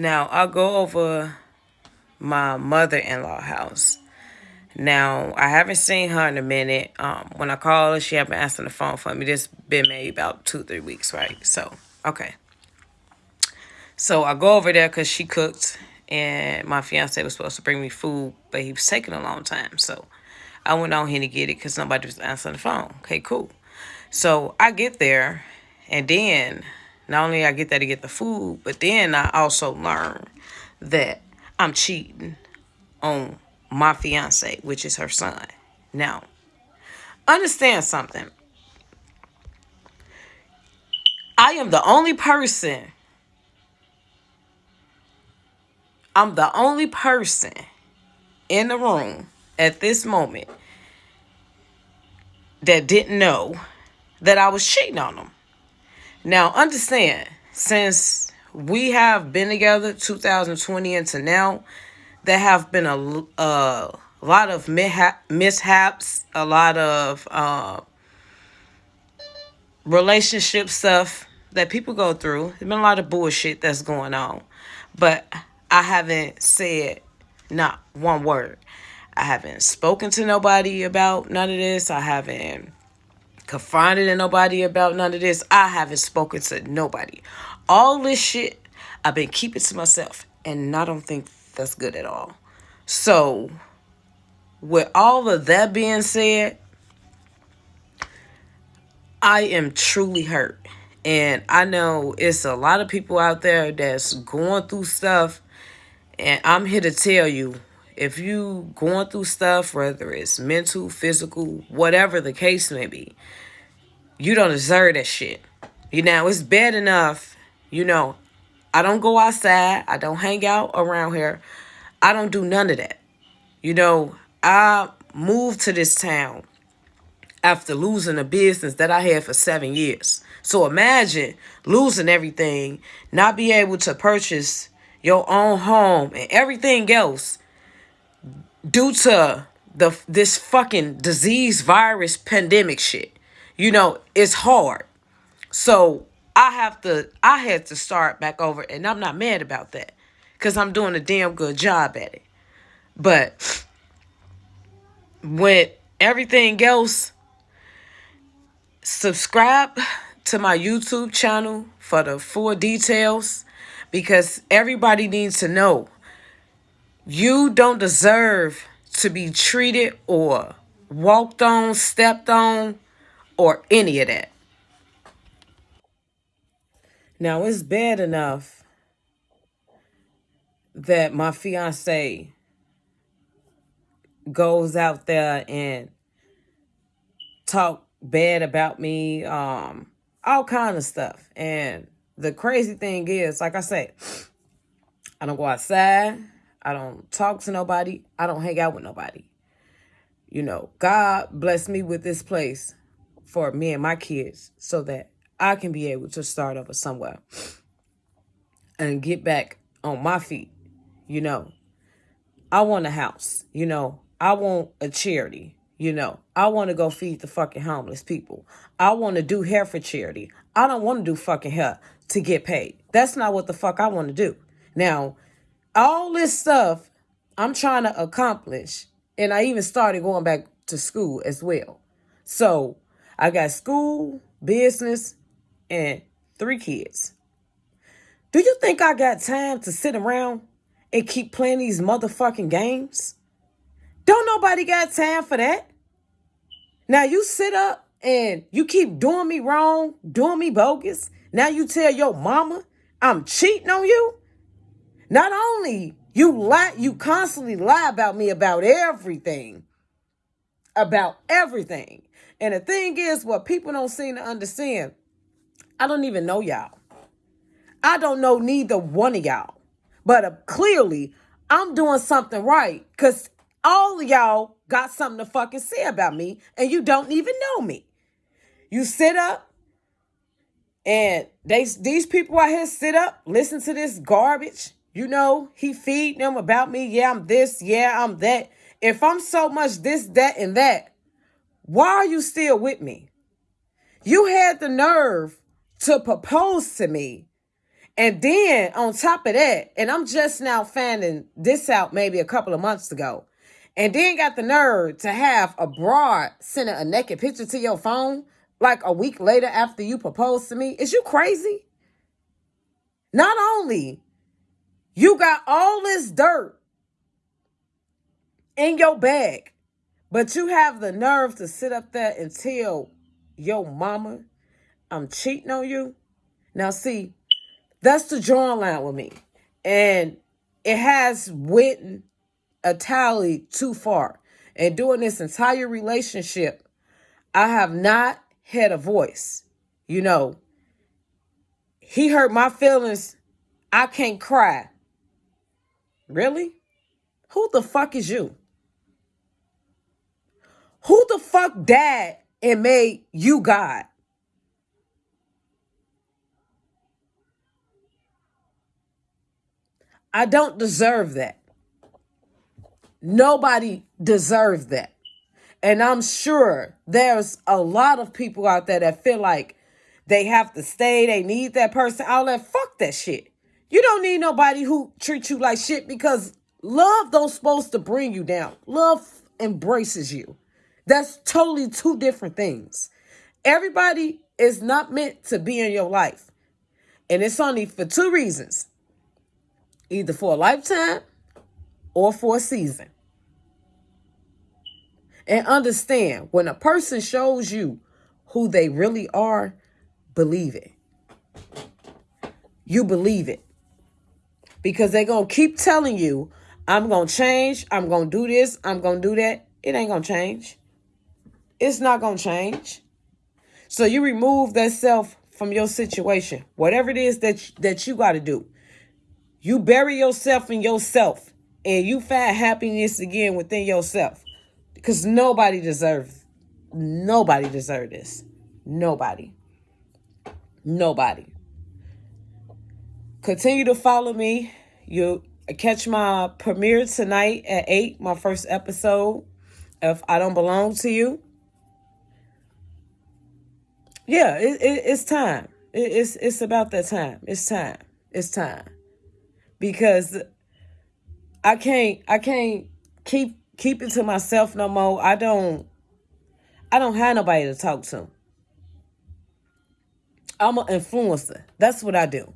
Now, I'll go over my mother-in-law house. Now, I haven't seen her in a minute. Um, when I call her, she haven't answered the phone for me. This been maybe about two, three weeks, right? So, okay. So, I go over there because she cooked and my fiance was supposed to bring me food, but he was taking a long time. So, I went on here to get it because nobody was answering the phone. Okay, cool. So, I get there and then not only I get there to get the food, but then I also learn that I'm cheating on my fiance, which is her son. Now, understand something. I am the only person. I'm the only person in the room at this moment that didn't know that I was cheating on them. Now, understand, since we have been together 2020 into now, there have been a, a lot of mishaps, a lot of uh, relationship stuff that people go through. There's been a lot of bullshit that's going on. But I haven't said not one word. I haven't spoken to nobody about none of this. I haven't confronted to nobody about none of this. I haven't spoken to nobody. All this shit I've been keeping to myself. And I don't think that's good at all. So, with all of that being said, I am truly hurt. And I know it's a lot of people out there that's going through stuff. And I'm here to tell you, if you going through stuff, whether it's mental, physical, whatever the case may be, you don't deserve that shit. You know, it's bad enough, you know, I don't go outside. I don't hang out around here. I don't do none of that. You know, I moved to this town after losing a business that I had for seven years. So imagine losing everything, not be able to purchase your own home and everything else due to the this fucking disease virus pandemic shit. You know, it's hard. So I have to, I had to start back over, and I'm not mad about that because I'm doing a damn good job at it. But with everything else, subscribe to my YouTube channel for the full details because everybody needs to know you don't deserve to be treated or walked on, stepped on, or any of that. Now, it's bad enough that my fiance goes out there and talk bad about me, um, all kind of stuff. And the crazy thing is, like I said, I don't go outside. I don't talk to nobody. I don't hang out with nobody. You know, God bless me with this place for me and my kids so that I can be able to start over somewhere and get back on my feet. You know, I want a house. You know, I want a charity. You know, I want to go feed the fucking homeless people. I want to do hair for charity. I don't want to do fucking hair to get paid. That's not what the fuck I want to do. Now, all this stuff I'm trying to accomplish, and I even started going back to school as well. So I got school, business, and three kids. Do you think I got time to sit around and keep playing these motherfucking games? Don't nobody got time for that. Now you sit up and you keep doing me wrong, doing me bogus. Now you tell your mama I'm cheating on you. Not only you lie, you constantly lie about me about everything. About everything. And the thing is, what people don't seem to understand, I don't even know y'all. I don't know neither one of y'all. But uh, clearly, I'm doing something right because all of y'all got something to fucking say about me and you don't even know me. You sit up and they these people out here sit up, listen to this garbage. You know, he feed them about me. Yeah, I'm this. Yeah, I'm that. If I'm so much this, that, and that, why are you still with me? You had the nerve to propose to me And then on top of that, and I'm just now finding this out maybe a couple of months ago, and then got the nerve to have a broad sending a naked picture to your phone like a week later after you proposed to me. Is you crazy? Not only you got all this dirt in your bag, but you have the nerve to sit up there and tell your mama I'm cheating on you. Now, see, that's the drawing line with me. And it has went a tally too far. And during this entire relationship, I have not had a voice. You know, he hurt my feelings. I can't cry. Really? Who the fuck is you? Who the fuck died and made you God? I don't deserve that. Nobody deserves that. And I'm sure there's a lot of people out there that feel like they have to stay, they need that person. All that fuck that shit. You don't need nobody who treats you like shit because love don't supposed to bring you down. Love embraces you. That's totally two different things. Everybody is not meant to be in your life. And it's only for two reasons either for a lifetime or for a season. And understand when a person shows you who they really are, believe it. You believe it. Because they're going to keep telling you, I'm going to change, I'm going to do this, I'm going to do that. It ain't going to change. It's not going to change. So you remove that self from your situation. Whatever it is that that you got to do. You bury yourself in yourself and you find happiness again within yourself. Because nobody deserves, nobody deserves this. Nobody. Nobody. Continue to follow me. You'll catch my premiere tonight at 8, my first episode of I Don't Belong to You. Yeah, it, it, it's time. It, it's it's about that time. It's time. It's time because I can't I can't keep keep it to myself no more. I don't I don't have nobody to talk to. I'm an influencer. That's what I do.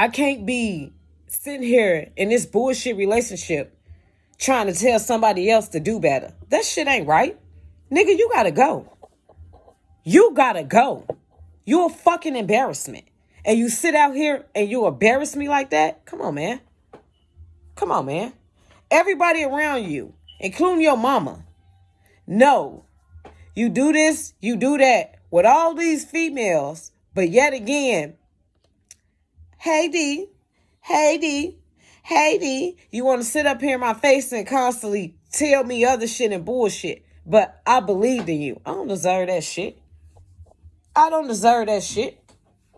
I can't be sitting here in this bullshit relationship trying to tell somebody else to do better. That shit ain't right. Nigga, you gotta go. You gotta go. You're a fucking embarrassment and you sit out here and you embarrass me like that, come on, man. Come on, man. Everybody around you, including your mama, know you do this, you do that with all these females, but yet again, hey D, hey D, hey D, you want to sit up here in my face and constantly tell me other shit and bullshit, but I believed in you. I don't deserve that shit. I don't deserve that shit.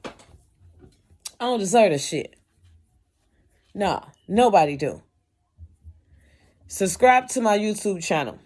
I don't deserve this shit. Nah, nobody do. Subscribe to my YouTube channel.